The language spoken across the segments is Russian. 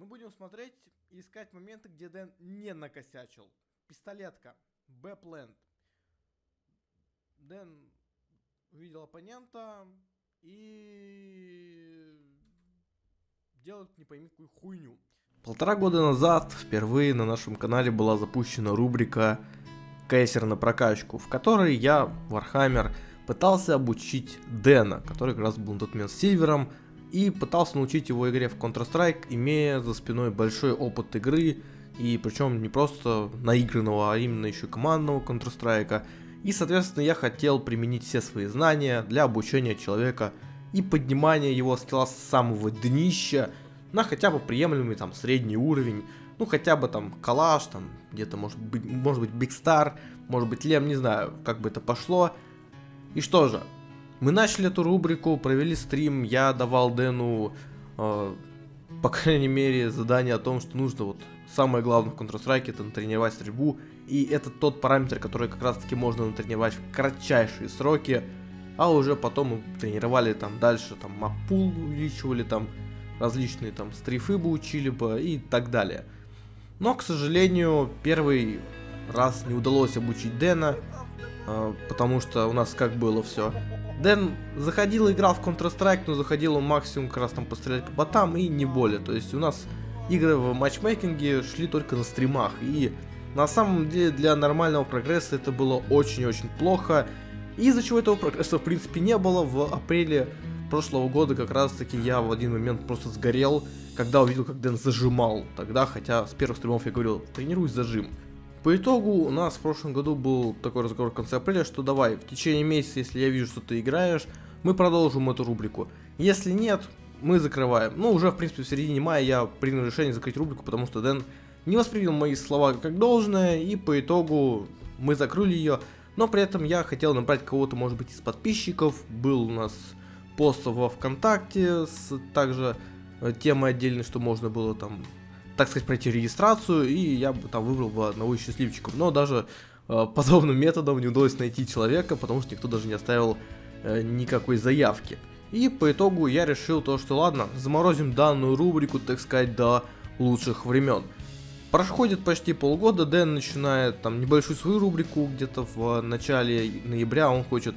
Мы будем смотреть и искать моменты, где Дэн не накосячил. Пистолетка. B plant. Дэн увидел оппонента и делает не пойми какую хуйню. Полтора года назад впервые на нашем канале была запущена рубрика «Кейсер на прокачку», в которой я, Вархаммер, пытался обучить Дэна, который как раз был на тот момент сильвером, и пытался научить его игре в Counter-Strike, имея за спиной большой опыт игры, и причем не просто наигранного, а именно еще командного Counter-Strike. И, соответственно, я хотел применить все свои знания для обучения человека и поднимания его скилла с самого днища на хотя бы приемлемый там средний уровень, ну хотя бы там калаш, там где-то может быть, может быть Big Star, может быть Лем, не знаю, как бы это пошло. И что же, мы начали эту рубрику, провели стрим, я давал Дэну, э, по крайней мере, задание о том, что нужно вот самое главное в Counter-Strike это натренировать стрельбу, и это тот параметр, который как раз таки можно натренировать в кратчайшие сроки, а уже потом мы тренировали там дальше, там маппул увеличивали, там различные там стрифы бы учили бы и так далее. Но, к сожалению, первый раз не удалось обучить Дэна, потому что у нас как было все. Дэн заходил, играл в Counter-Strike, но заходил он максимум как раз там пострелять по ботам и не более. То есть у нас игры в матчмейкинге шли только на стримах. И на самом деле для нормального прогресса это было очень-очень плохо. Из-за чего этого прогресса в принципе не было. В апреле прошлого года как раз таки я в один момент просто сгорел, когда увидел, как Дэн зажимал. Тогда, хотя с первых стримов я говорил, тренируй зажим. По итогу у нас в прошлом году был такой разговор в конце апреля, что давай, в течение месяца, если я вижу, что ты играешь, мы продолжим эту рубрику. Если нет, мы закрываем. Ну, уже, в принципе, в середине мая я принял решение закрыть рубрику, потому что Дэн не воспринял мои слова как должное, и по итогу мы закрыли ее. Но при этом я хотел набрать кого-то, может быть, из подписчиков. Был у нас пост во ВКонтакте с также э, темой отдельной, что можно было там так сказать, пройти регистрацию, и я бы там выбрал бы одного из счастливчиков. Но даже э, подобным методом не удалось найти человека, потому что никто даже не оставил э, никакой заявки. И по итогу я решил то, что ладно, заморозим данную рубрику, так сказать, до лучших времен. Проходит почти полгода, Дэн начинает там небольшую свою рубрику, где-то в начале ноября он хочет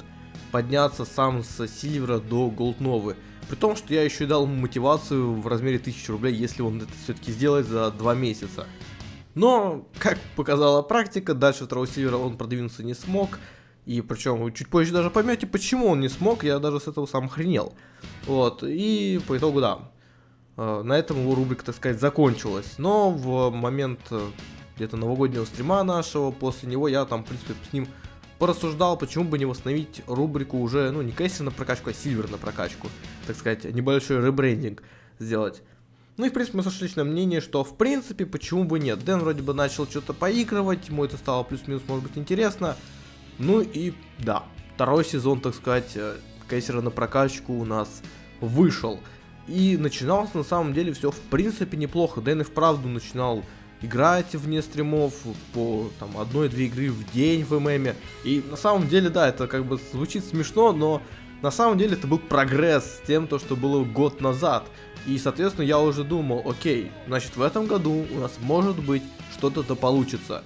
подняться сам с Сильвера до Голдновы. При том, что я еще дал ему мотивацию в размере 1000 рублей, если он это все-таки сделает за 2 месяца. Но, как показала практика, дальше второго сильвера он продвинуться не смог. И причем вы чуть позже даже поймете, почему он не смог, я даже с этого сам охренел. Вот, и по итогу, да, э, на этом его рубрика, так сказать, закончилась. Но в момент э, где-то новогоднего стрима нашего, после него я там, в принципе, с ним порассуждал, почему бы не восстановить рубрику уже, ну, не кейсер на прокачку, а сильвер на прокачку. Так сказать, небольшой ребрендинг сделать. Ну и, в принципе, мы сошлись на мнение, что, в принципе, почему бы нет. Дэн вроде бы начал что-то поигрывать, ему это стало плюс-минус, может быть, интересно. Ну и, да, второй сезон, так сказать, э, кейсера на прокачку у нас вышел. И начиналось, на самом деле, все, в принципе, неплохо. Дэн и вправду начинал играть вне стримов по там одной-две игры в день в ММе. И на самом деле, да, это как бы звучит смешно, но на самом деле это был прогресс с тем, то, что было год назад. И, соответственно, я уже думал, окей, значит, в этом году у нас может быть что-то-то получится.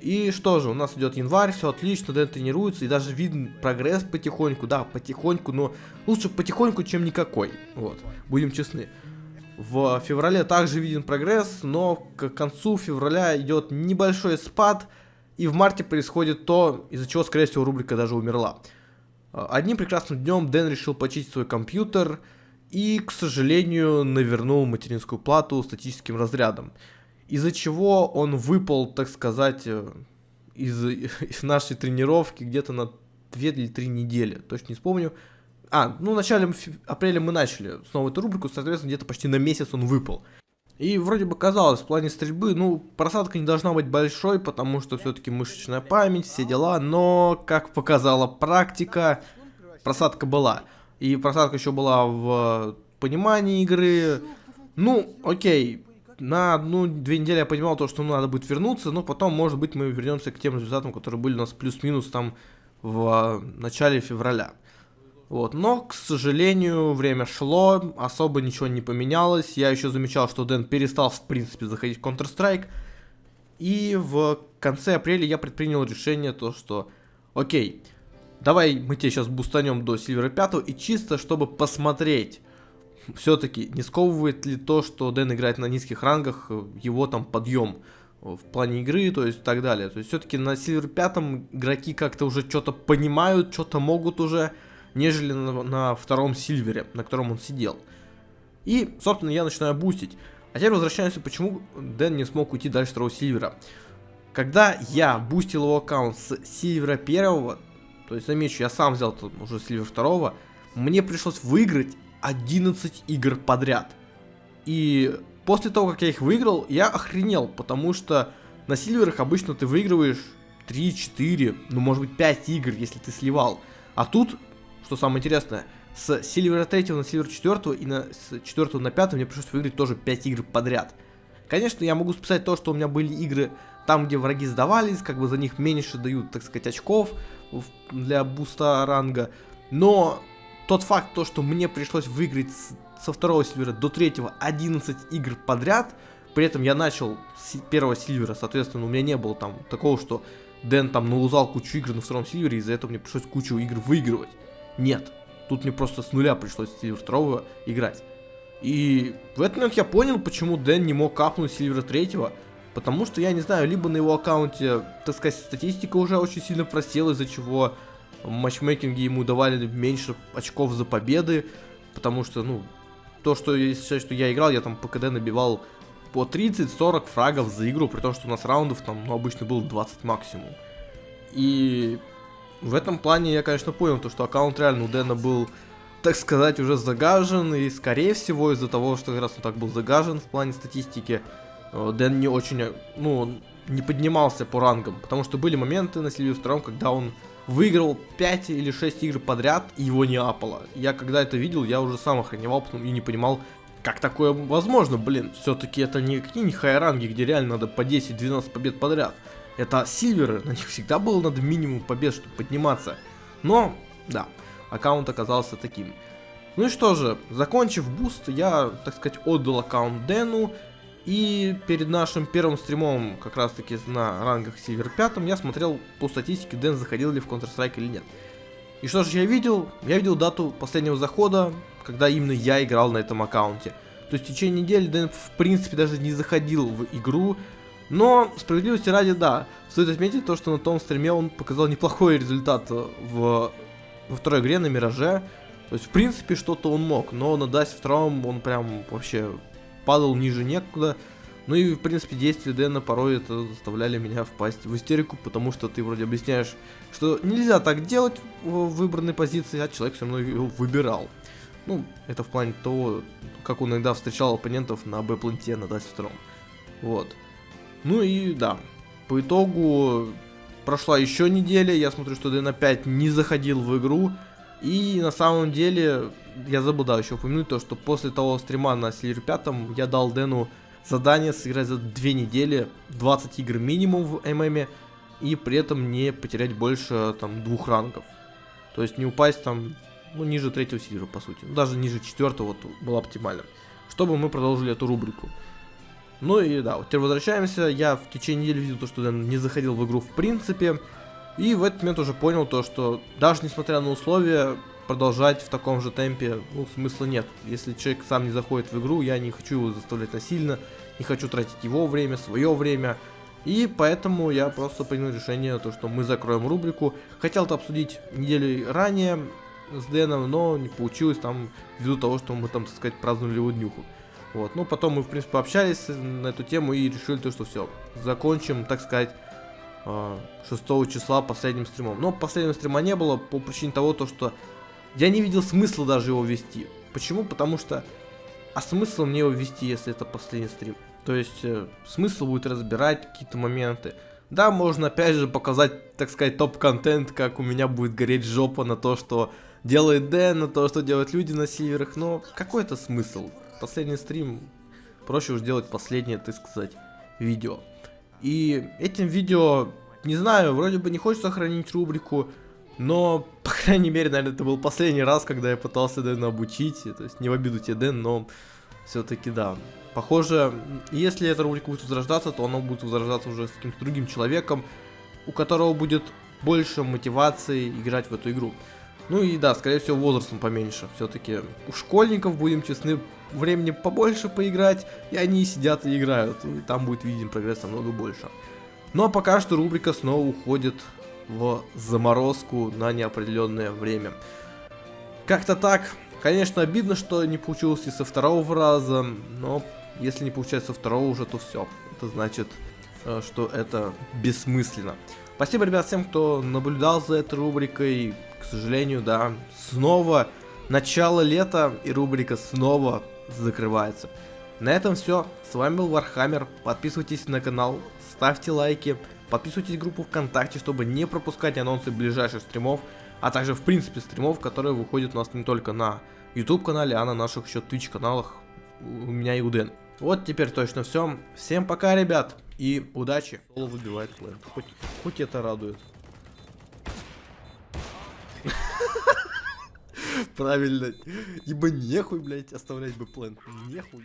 И что же, у нас идет январь, все отлично, Дэн тренируется, и даже виден прогресс потихоньку, да, потихоньку, но лучше потихоньку, чем никакой, вот, будем честны. В феврале также виден прогресс, но к концу февраля идет небольшой спад, и в марте происходит то, из-за чего, скорее всего, рубрика даже умерла. Одним прекрасным днем Дэн решил почистить свой компьютер и, к сожалению, навернул материнскую плату статическим разрядом. Из-за чего он выпал, так сказать, э, из, из нашей тренировки где-то на 2 или 3 недели, точно не вспомню. А, ну в начале апреля мы начали снова эту рубрику, соответственно, где-то почти на месяц он выпал. И вроде бы казалось, в плане стрельбы, ну, просадка не должна быть большой, потому что все-таки мышечная память, все дела, но, как показала практика, просадка была. И просадка еще была в понимании игры. Ну, окей, на одну-две недели я понимал то, что ну, надо будет вернуться, но потом, может быть, мы вернемся к тем результатам, которые были у нас плюс-минус там в начале февраля. Вот, но, к сожалению, время шло, особо ничего не поменялось. Я еще замечал, что Дэн перестал, в принципе, заходить в Counter-Strike. И в конце апреля я предпринял решение, то что, окей, давай мы тебе сейчас бустанем до Сильвера 5, и чисто, чтобы посмотреть, все-таки не сковывает ли то, что Дэн играет на низких рангах, его там подъем в плане игры, то есть так далее. То есть все-таки на Сильвер 5 игроки как-то уже что-то понимают, что-то могут уже, нежели на, на втором Сильвере, на котором он сидел. И, собственно, я начинаю бустить. А теперь возвращаемся, почему Дэн не смог уйти дальше второго Сильвера. Когда я бустил его аккаунт с Сильвера первого, то есть замечу, я сам взял уже Сильвер второго, мне пришлось выиграть 11 игр подряд. И после того, как я их выиграл, я охренел, потому что на Сильверах обычно ты выигрываешь 3, 4, ну может быть 5 игр, если ты сливал. А тут, что самое интересное, с Сильвера 3 на Сильвер 4 и на, с 4 на 5 мне пришлось выиграть тоже 5 игр подряд. Конечно, я могу списать то, что у меня были игры там, где враги сдавались, как бы за них меньше дают, так сказать, очков для буста ранга. Но тот факт, то, что мне пришлось выиграть с, со второго сильвера до третьего 11 игр подряд, при этом я начал с первого сильвера, соответственно, у меня не было там такого, что Дэн там налузал кучу игр на втором сильвере, из-за этого мне пришлось кучу игр выигрывать. Нет, тут мне просто с нуля пришлось сильвер второго играть. И в этот момент я понял, почему Дэн не мог капнуть сильвера третьего, потому что, я не знаю, либо на его аккаунте, так сказать, статистика уже очень сильно просела, из-за чего матчмейкинге ему давали меньше очков за победы, потому что, ну, то, что если что я играл, я там по КД набивал по 30-40 фрагов за игру, при том, что у нас раундов там, ну, обычно было 20 максимум. И в этом плане я, конечно, понял, то, что аккаунт реально у Дэна был, так сказать, уже загажен, и, скорее всего, из-за того, что как раз он так был загажен в плане статистики, э, Дэн не очень, ну, не поднимался по рангам, потому что были моменты на Сильвию втором, когда он выиграл 5 или 6 игр подряд, и его не апало. Я когда это видел, я уже сам охреневал, и не понимал, как такое возможно, блин. Все-таки это не какие не хайранги, где реально надо по 10-12 побед подряд. Это сильверы, на них всегда было надо минимум побед, чтобы подниматься. Но, да, аккаунт оказался таким. Ну и что же, закончив буст, я, так сказать, отдал аккаунт Дэну, и перед нашим первым стримом, как раз таки на рангах Silver 5, я смотрел по статистике, Дэн заходил ли в Counter-Strike или нет. И что же я видел? Я видел дату последнего захода, когда именно я играл на этом аккаунте. То есть в течение недели Дэн в принципе даже не заходил в игру. Но справедливости ради, да, стоит отметить то, что на том стриме он показал неплохой результат в, во второй игре на Мираже. То есть в принципе что-то он мог, но на Дасе втором он прям вообще падал ниже некуда. Ну и, в принципе, действия Дэна порой это заставляли меня впасть в истерику, потому что ты вроде объясняешь, что нельзя так делать в выбранной позиции, а человек все равно его выбирал. Ну, это в плане того, как он иногда встречал оппонентов на Б-планте на Дасе втором. Вот. Ну и да, по итогу прошла еще неделя, я смотрю, что Дэн опять не заходил в игру, и на самом деле я забыл, да, еще упомянуть то, что после того стрима на Сильвер 5 я дал Дэну задание сыграть за две недели 20 игр минимум в ММ и при этом не потерять больше там двух рангов. То есть не упасть там ну, ниже третьего сильвера, по сути. Ну, даже ниже четвертого вот, было оптимально. Чтобы мы продолжили эту рубрику. Ну и да, вот теперь возвращаемся. Я в течение недели видел то, что Дэн не заходил в игру в принципе. И в этот момент уже понял то, что даже несмотря на условия, продолжать в таком же темпе, ну, смысла нет. Если человек сам не заходит в игру, я не хочу его заставлять насильно, не хочу тратить его время, свое время. И поэтому я просто принял решение, то, что мы закроем рубрику. Хотел это обсудить неделю ранее с Дэном, но не получилось там, ввиду того, что мы там, так сказать, праздновали его днюху. Вот, ну потом мы, в принципе, общались на эту тему и решили то, что все, закончим, так сказать, 6 а, числа последним стримом. Но последнего стрима не было по причине того, то, что я не видел смысла даже его вести. Почему? Потому что... А смысл мне его вести, если это последний стрим? То есть, э, смысл будет разбирать какие-то моменты. Да, можно опять же показать, так сказать, топ-контент, как у меня будет гореть жопа на то, что делает Дэн, на то, что делают люди на северах, но какой это смысл? Последний стрим, проще уж делать последнее, так сказать, видео. И этим видео, не знаю, вроде бы не хочется хранить рубрику, Но, по крайней мере, наверное, это был последний раз, когда я пытался Дэна обучить. То есть не в обиду тебе, Дэн, но все-таки да. Похоже, если эта рубрика будет возрождаться, то она будет возрождаться уже с каким-то другим человеком, у которого будет больше мотивации играть в эту игру. Ну и да, скорее всего, возрастом поменьше. Все-таки у школьников, будем честны, времени побольше поиграть, и они сидят и играют. И там будет виден прогресс намного больше. Но пока что рубрика снова уходит в заморозку на неопределенное время. Как-то так. Конечно, обидно, что не получилось и со второго раза, но если не получается со второго уже, то все. Это значит, э, что это бессмысленно. Спасибо, ребят, всем, кто наблюдал за этой рубрикой. К сожалению, да, снова начало лета, и рубрика снова закрывается. На этом все. С вами был Вархаммер. Подписывайтесь на канал, ставьте лайки, подписывайтесь в группу ВКонтакте, чтобы не пропускать анонсы ближайших стримов, а также в принципе стримов, которые выходят у нас не только на YouTube канале, а на наших еще Twitch каналах у меня и у Дэн. Вот теперь точно все. Всем пока, ребят, и удачи. Выбивает план. Хоть, хоть это радует. Правильно. Ибо нехуй, блядь, оставлять бы план. Нехуй.